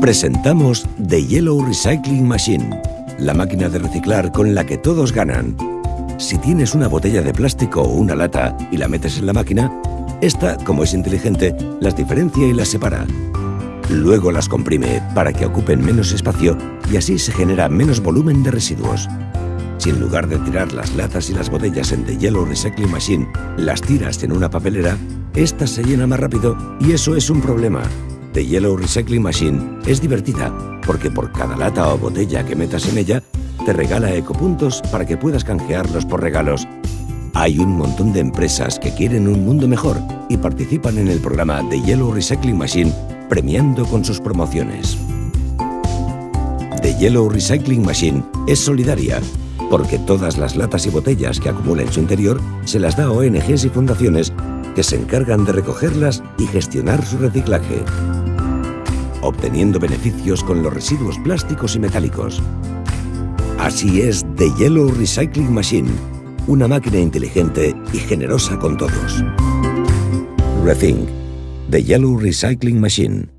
Presentamos The Yellow Recycling Machine, la máquina de reciclar con la que todos ganan. Si tienes una botella de plástico o una lata y la metes en la máquina, esta, como es inteligente, las diferencia y las separa. Luego las comprime para que ocupen menos espacio y así se genera menos volumen de residuos. Si en lugar de tirar las latas y las botellas en The Yellow Recycling Machine, las tiras en una papelera, esta se llena más rápido y eso es un problema. The Yellow Recycling Machine es divertida porque por cada lata o botella que metas en ella, te regala ecopuntos para que puedas canjearlos por regalos. Hay un montón de empresas que quieren un mundo mejor y participan en el programa The Yellow Recycling Machine premiando con sus promociones. The Yellow Recycling Machine es solidaria porque todas las latas y botellas que acumula en su interior se las da a ONGs y fundaciones que se encargan de recogerlas y gestionar su reciclaje, obteniendo beneficios con los residuos plásticos y metálicos. Así es The Yellow Recycling Machine, una máquina inteligente y generosa con todos. Rethink, The Yellow Recycling Machine.